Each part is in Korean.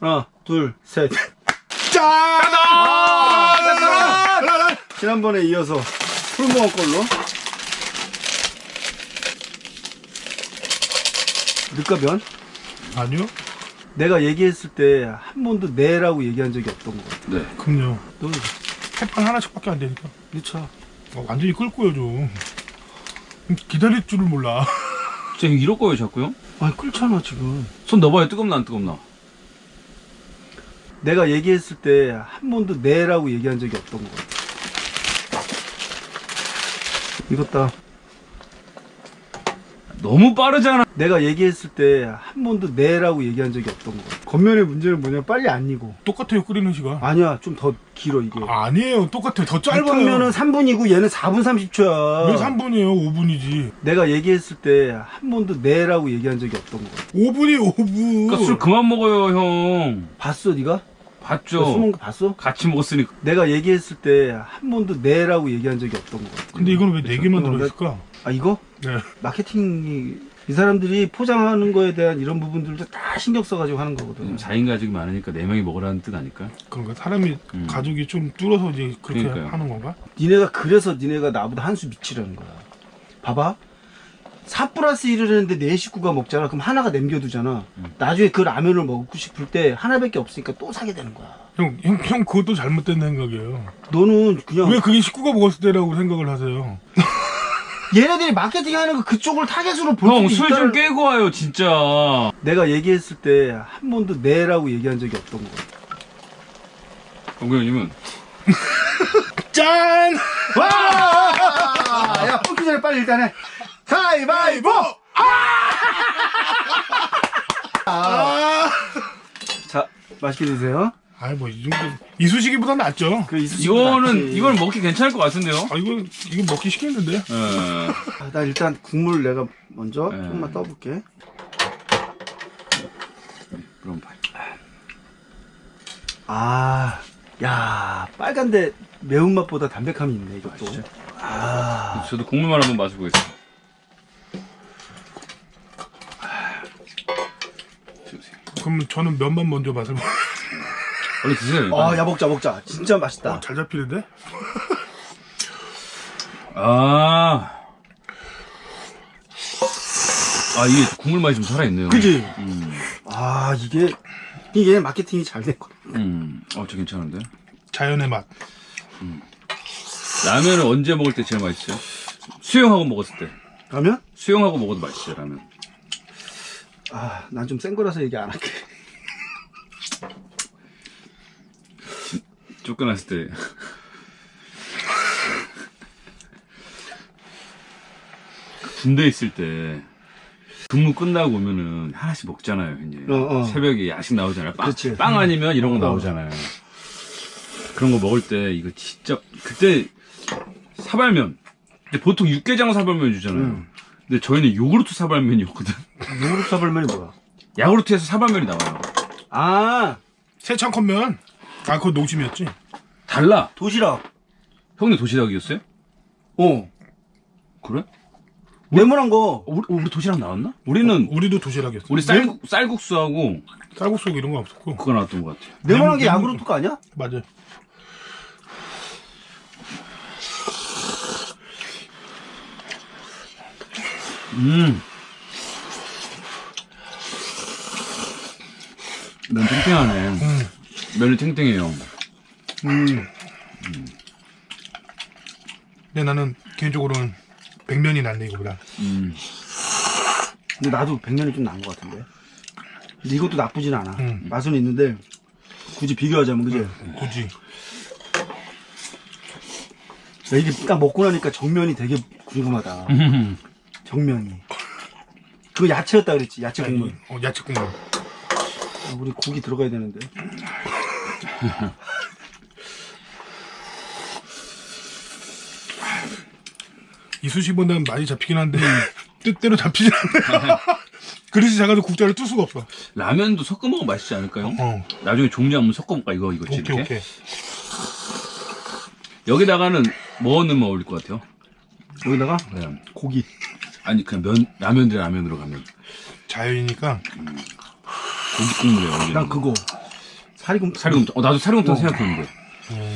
하나, 둘, 셋. 짠! 아, 지난번에 이어서 풀무원 걸로. 늦가변? 아니요. 내가 얘기했을 때 한 번도 네라고 얘기한 적이 없던 거. 네. 그럼요. 너 햇반 하나씩 밖에 안 되니까. 미쳐. 어, 완전히 끓고요 좀. 기다릴 줄을 몰라. 쟤 이럴 거예요, 자꾸요? 아니 끓잖아 지금. 손 넣어봐요. 뜨겁나 안 뜨겁나? 내가 얘기했을 때 한 번도 네라고 얘기한 적이 없던 거. 익었다. 너무 빠르잖아. 내가 얘기했을 때 한 번도 네라고 얘기한 적이 없던 거. 겉면의 문제는 뭐냐 빨리 안 익어. 똑같아요 끓이는 시간. 아니야 좀더 길어 이게. 아니에요. 똑같아요. 더 짧아요. 탕면은 3분이고 얘는 4분 30초야. 왜 3분이에요? 5분이지. 내가 얘기했을 때 한 번도 네라고 얘기한 적이 없던 거. 5분이 5분. 그러니까 술 그만 먹어요, 형. 봤어 네가? 봤죠? 술 먹은 거 봤어? 같이 먹었으니까. 내가 얘기했을 때 한 번도 네라고 얘기한 적이 없던 거. 근데 이거는 왜 4개만 어, 들어있을까? 아 이거? 네. 마케팅이 이 사람들이 포장하는 거에 대한 이런 부분들도 다 신경 써가지고 하는 거거든. 요즘 4인 가족이 많으니까 4명이 먹으라는 뜻 아닐까? 그런가? 사람이 음. 가족이 좀 줄어서 이제 그렇게 그러니까요. 하는 건가? 니네가 그래서 니네가 나보다 한 수 미치라는 거야. 봐봐. 4 플러스 1을 했는데 네 식구가 먹잖아. 그럼 하나가 남겨두잖아. 음. 나중에 그 라면을 먹고 싶을 때 하나밖에 없으니까 또 사게 되는 거야. 형, 형, 형 그것도 잘못된 생각이에요. 너는 그냥 왜 그게 식구가 먹었을 때라고 생각을 하세요? 얘네들이 마케팅 하는 거 그쪽을 타겟으로 볼 형, 수도 술좀 있다는 깨고 와요, 진짜. 내가 얘기했을 때 한 번도 네라고 얘기한 적이 없던 거. 공교님은 짠! 와! 야, 뽑기 전에 빨리 일단 해. 가위바위보! 아! 자, 맛있게 드세요. 아이, 뭐, 이 정도. 이수시기보다 낫죠? 그 이거는, 이건 먹기 괜찮을 것 같은데요? 아, 이거, 이거 먹기 쉽겠는데? 예. 아, 나 일단 국물 내가 먼저 네. 조금만 떠볼게. 그럼 봐. 아, 야, 빨간데 매운 맛보다 담백함이 있네, 이것도. 아, 저도 국물만 한번 마셔보겠습니다. 그럼 저는 면만 먼저 맛을 봐. 원래 드세요. 일단. 아, 야, 먹자, 먹자. 진짜 맛있다. 어, 잘 잡히는데? 아. 아, 이게 국물 맛이 좀 살아있네요. 그지? 음, 아, 이게, 이게 마케팅이 잘 된 거야. 음. 어, 저 괜찮은데? 자연의 맛. 라면을 언제 먹을 때 제일 맛있어요? 수영하고 먹었을 때. 그러면? 수영하고 먹어도 맛있어요, 라면. 아, 난 좀 센 거라서 얘기 안 할게. 쫓겨났을 때. 군대 있을 때 근무 끝나고 오면은 하나씩 먹잖아요, 이제. 어, 어. 새벽에 야식 나오잖아요. 빵, 그치. 빵 아니면 이런 거 어. 나오잖아요. 그런 거 먹을 때 이거 진짜 그때 사발면. 근데 보통 육개장 사발면 주잖아요. 음. 근데 저희는 요구르트 사발면이었거든. 요구르트 사발면이 뭐야? 야구르트에서 사발면이 나와요. 아, 세창 컵면. 아, 그거 농심이었지? 달라. 도시락. 형네 도시락이었어요? 어. 그래? 네모난 거. 어, 우리, 우리 도시락 나왔나? 우리는 우리도 도시락이었어. 우리 쌀, 쌀국수하고 쌀국수 이런 거 없었고. 그거 나왔던 것 같아요. 네모난 게 네모- 야구르트 거 아니야? 맞아요. 음. 면 탱탱하네. 면이 탱탱해요. 음. 근데 나는 개인적으로는 백면이 낫네, 이거보다. 음. 근데 나도 백면이 좀 나은 것 같은데. 근데 이것도 나쁘진 않아. 음. 맛은 있는데 굳이 비교하자면 그지? 굳이. 야, 이게 딱 먹고 나니까 정면이 되게 궁금하다. 정면이. 그거 야채였다 그랬지. 야채 국물. 어, 야채 국물. 아, 우리 고기 들어가야 되는데. 이수시보다는 많이 잡히긴 한데, 뜻대로 잡히진 않네. 그릇이 작아서 국자를 뜰 수가 없어. 라면도 섞어 먹으면 맛있지 않을까요? 어. 나중에 종류 한번 섞어 볼까 이거 이거 오케이, 이렇게. 오케이. 여기다가는 뭐 넣으면 어울릴 것 같아요? 여기다가 네. 고기. 아니 그냥 면 라면 대 라면으로 가면 자연이니까. 고기 국물에 어울리는. 난 거. 그거. 사리곰 사리곰탕. 어, 나도 사리곰탕 어. 생각했는데.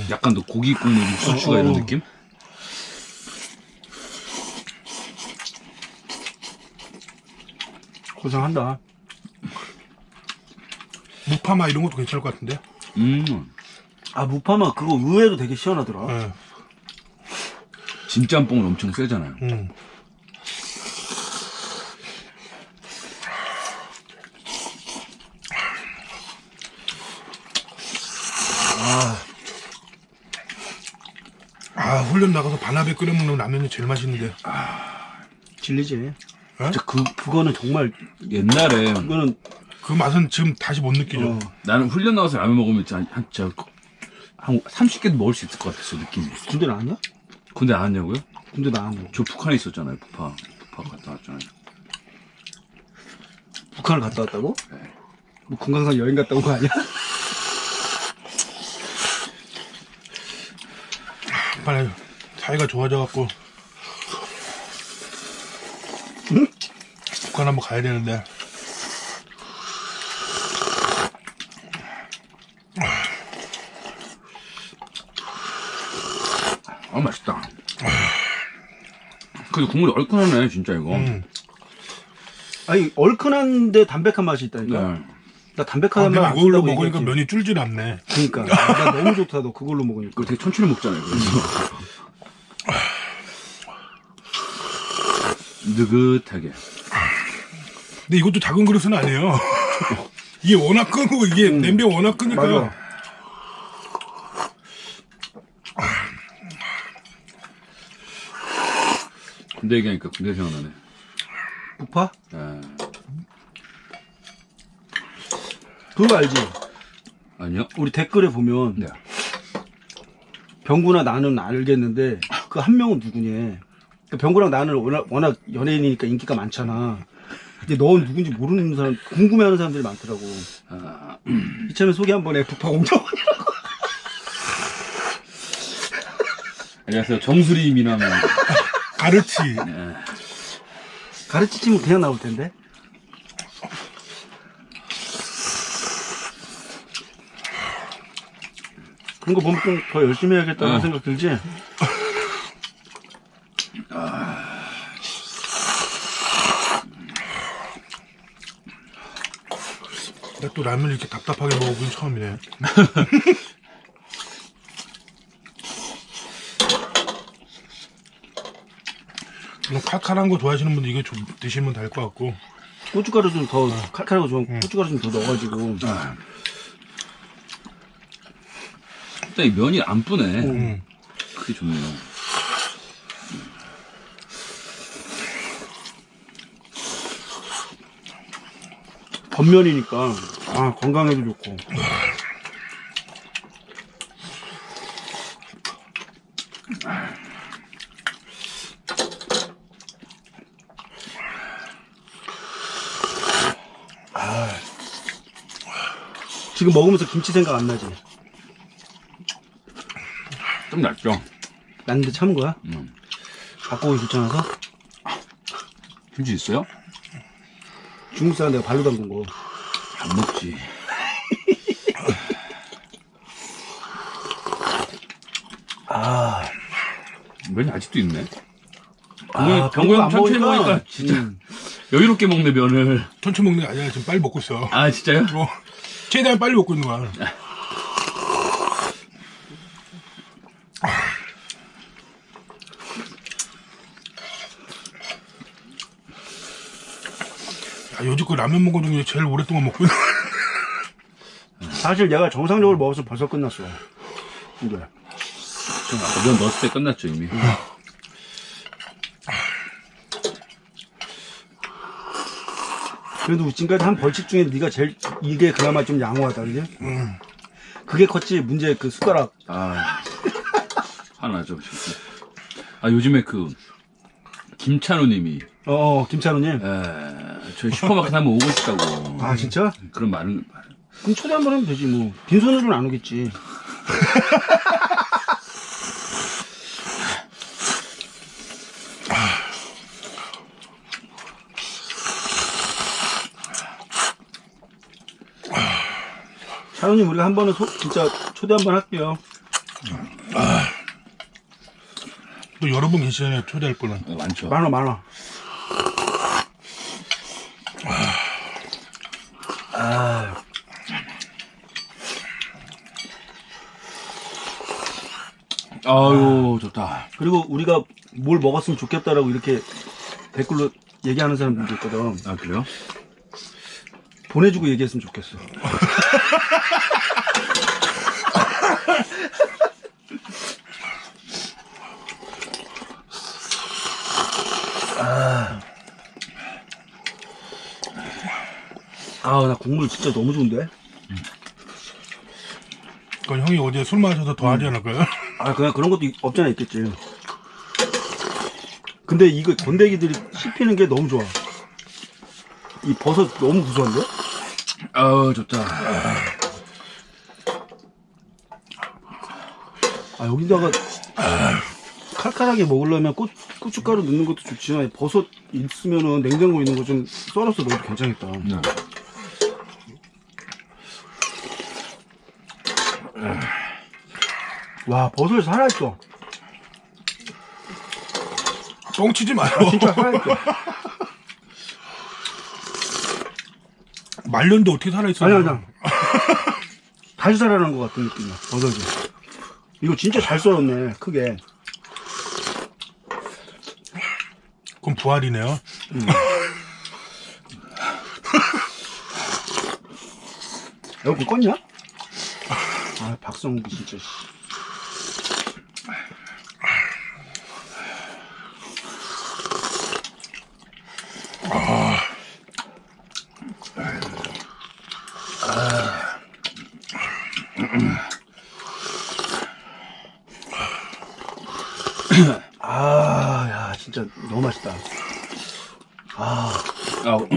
약간 더 고기 국물 육수 추가 이런 어. 느낌? 고생한다. 무파마 이런 것도 괜찮을 것 같은데. 음. 아 무파마 그거 의외로 되게 시원하더라. 예. 진짬뽕은 엄청 세잖아요. 음. 아, 훈련 나가서 반합에 끓여 먹는 라면이 제일 맛있는데. 질리지. 어? 진짜 그 그거는 정말 옛날에 그거는 그 맛은 지금 다시 못 느끼죠. 어, 나는 훈련 나가서 라면 먹으면 진짜 한, 한, 진짜 한 30개도 먹을 수 있을 것 같았어, 느낌이. 군대 나왔냐? 근데 안 왔냐고요? 군대 나왔고 저 북한에 있었잖아요, 북한. 북한 갔다 왔잖아요. 북한을 갔다 왔다고? 네. 뭐 금강산 여행 갔다 온 거 아니야? 빨리 사이가 좋아져갖고. 북한 한번 가야 되는데. 아, 맛있다. 근데 국물이 얼큰하네, 진짜 이거. 음. 아니 얼큰한데 담백한 맛이 있다니까. 네. 나 아, 담백한 내가 맛 이걸로 먹으니까 면이 줄질 않네. 그러니까 나 너무 좋다 너 그걸로 먹으니까. 되게 천천히 먹잖아요, 그래서. 느긋하게. 근데 이것도 작은 그릇은 아니에요. 이게 워낙 끄고 이게 냄비가 워낙 끄니까 맞아. 군대 얘기하니까 군대 생각나네. 북파? 아, 그거 알지? 아니요? 우리 댓글에 보면 네. 병구나 나는 알겠는데 그 한 명은 누구냐? 그 병구랑 나는 워낙, 워낙 연예인이니까 인기가 많잖아. 근데 넌 누군지 모르는 사람, 궁금해하는 사람들이 많더라고. 아, 이참에 소개 한번 해. 북파 공정. 안녕하세요. 정수리 미남. 가르치. 네. 가르치면 그냥 나올 텐데. 그런 거 보면 좀 더 열심히 해야겠다는 어. 생각 들지? 또 라면을 이렇게 답답하게 먹어본 처음이네. 그냥 칼칼한 거 좋아하시는 분들 이거 좀 드시면 될 것 같고. 고춧가루 좀 더 칼칼하고 좀 고춧가루 좀 더 넣어가지고 아. 일단 이 면이 안 뿌네. 음. 그게 좋네요. 겉면이니까 아 건강에도 좋고 아. 지금 먹으면서 김치 생각 안 나지? 좀 낫죠? 났는데 참은 거야? 음. 갖고 오기 귀찮아서? 김치 있어요? 중국 사람 내가 발로 담근 거 안 먹지. 아, 면이 아직도 있네. 아 병구 형안 천천히 먹으니까 먹으니까 진짜 음. 여유롭게 먹네 면을. 천천히 먹는 게 아니라 지금 빨리 먹고 있어. 아 진짜요? 어, 최대한 빨리 먹고 있는 거야. 야, 요즘 그 라면 먹은 중에 제일 오랫동안 먹고 있는. 사실 내가 정상적으로 먹어서 벌써 끝났어 이게 아까 면 넣었을 때 끝났죠 이미. 그래도 지금까지 한 벌칙 중에 네가 제일 이게 그나마 좀 양호하다 그지? 그게 컸지 문제 그 숟가락 아 화나죠 진짜. 아 요즘에 그 김찬우님이 어, 어 김찬우님 에, 저희 슈퍼마켓 한번 오고 싶다고. 아 진짜? 그런 말은 말- 그럼 초대 한번 하면 되지 뭐 빈손으로는 안 오겠지 따로님 우리가 한 번은 소- 진짜 초대 한 번 할게요. 또 여러분 계시잖아요. 초대할 분은. 어, 많죠. 많아 많아. 아, 아유, 좋다. 그리고 우리가 뭘 먹었으면 좋겠다라고 이렇게 댓글로 얘기하는 사람들도 있거든. 아, 그래요? 보내주고 얘기했으면 좋겠어. 국물 진짜 너무 좋은데? 그건 형이 어제 술 마셔서 더 하지 않을까요? 아, 그냥 그런 것도 있- 없잖아 있겠지. 근데 이거 건더기들이 씹히는 게 너무 좋아. 이 버섯 너무 구수한데? 아우, 좋다. 아, 여기다가 칼칼하게 먹으려면 고, 고춧가루 넣는 것도 좋지만 버섯 있으면은 냉장고에 있는 거 좀 썰어서 넣어도 괜찮겠다. 네. 와, 버섯이 살아있어. 뻥치지 마요. 진짜 살아있어. 말렸는데 어떻게 살아있어요? 아니, 아니. 다시 살아난 것 같은 느낌이야, 버섯이. 이거 진짜 잘 썰었네, 크게. 그럼 부활이네요. 여기 껐냐? 아, 박성기 진짜. 씨. 아, 야, 진짜 너무 맛있다. 아우,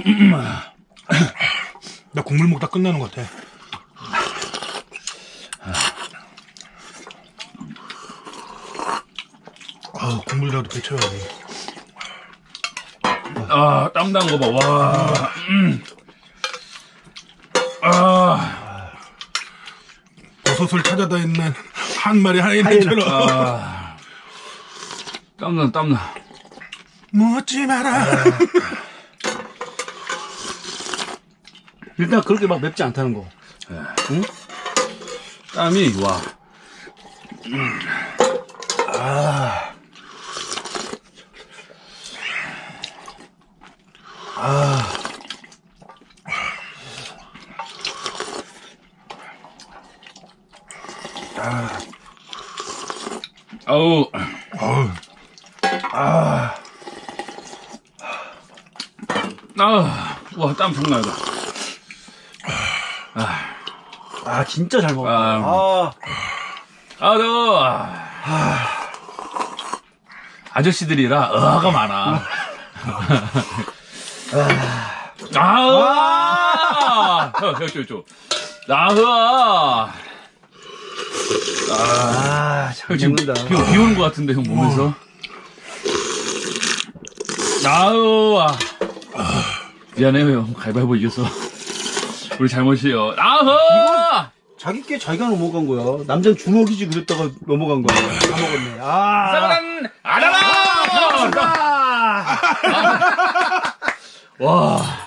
나 국물 먹다 끝나는 것 같아. 아, 국물이라도 배쳐야지. 아, 땀 난 거 봐. 와. 음. 아, 버섯을 찾아다니는 한 마리 하이엔처럼 아. 땀나, 땀나. 묻지 마라. 일단 그렇게 막 맵지 않다는 거. 땀이, 와. 아 우, 어우, 아, 와, 땀 장난 아니다. 아, 진짜 잘 먹었다. 아. 아, 아, 너, 아, 아저씨들이라 의아가 많아. 아, 아, 저, 저, 저, 저. 나, 의아. 아, 잘형 지금 비, 먹는다. 비 오는 것 같은데, 형 몸에서. 나으아. 미안해요, 형. 가위바위보 이겼어. 우리 잘못이에요. 나으아! 자기 게 자기가 넘어간 거야. 남자는 주먹이지 그랬다가 넘어간 거야. 다 먹었네. 아, 사랑, 알아라! 아, 와.